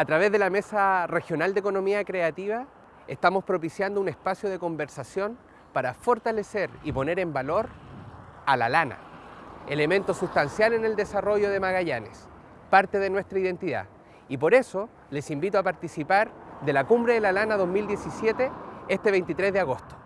A través de la Mesa Regional de Economía Creativa estamos propiciando un espacio de conversación para fortalecer y poner en valor a la lana, elemento sustancial en el desarrollo de Magallanes, parte de nuestra identidad. Y por eso les invito a participar de la Cumbre de la Lana 2017 este 23 de agosto.